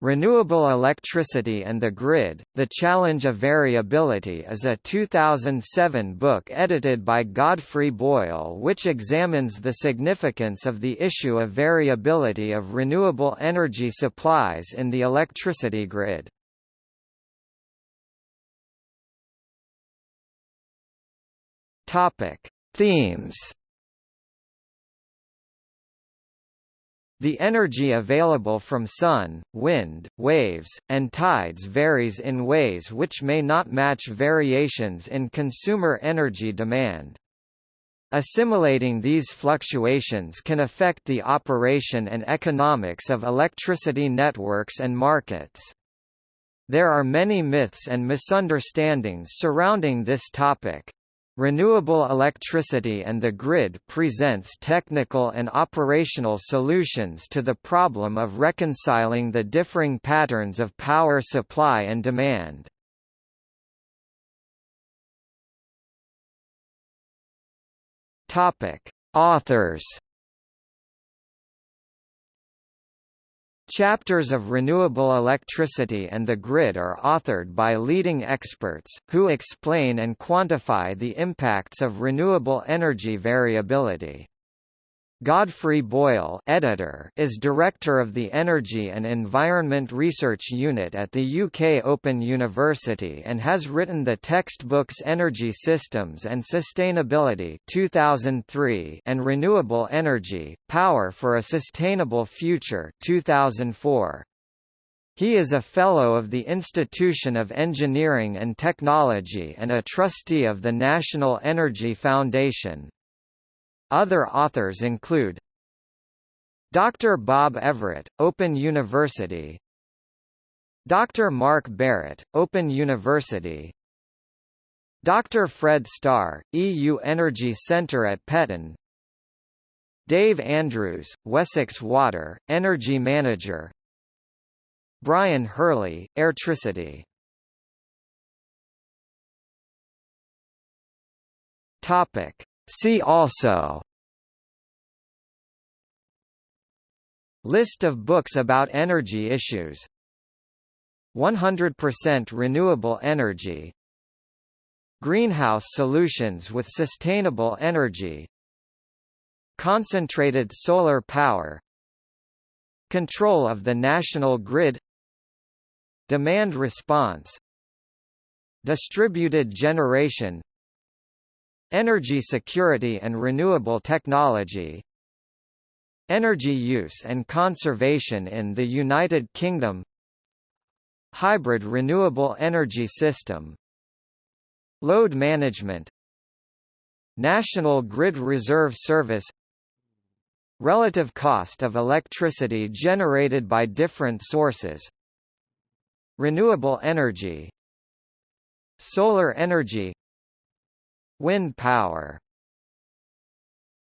Renewable Electricity and the Grid, The Challenge of Variability is a 2007 book edited by Godfrey Boyle which examines the significance of the issue of variability of renewable energy supplies in the electricity grid. Themes The energy available from sun, wind, waves, and tides varies in ways which may not match variations in consumer energy demand. Assimilating these fluctuations can affect the operation and economics of electricity networks and markets. There are many myths and misunderstandings surrounding this topic. Renewable electricity and the grid presents technical and operational solutions to the problem of reconciling the differing patterns of power supply and demand. Topic: Authors Chapters of Renewable Electricity and the Grid are authored by leading experts, who explain and quantify the impacts of renewable energy variability. Godfrey Boyle editor is Director of the Energy and Environment Research Unit at the UK Open University and has written the textbooks Energy Systems and Sustainability 2003 and Renewable Energy, Power for a Sustainable Future 2004. He is a Fellow of the Institution of Engineering and Technology and a Trustee of the National Energy Foundation. Other authors include Dr. Bob Everett, Open University Dr. Mark Barrett, Open University Dr. Fred Starr, EU Energy Centre at Petten Dave Andrews, Wessex Water, Energy Manager Brian Hurley, Airtricity Topic See also List of books about energy issues. 100% renewable energy. Greenhouse solutions with sustainable energy. Concentrated solar power. Control of the national grid. Demand response. Distributed generation Energy security and renewable technology Energy use and conservation in the United Kingdom Hybrid renewable energy system Load management National Grid Reserve Service Relative cost of electricity generated by different sources Renewable energy Solar energy Wind power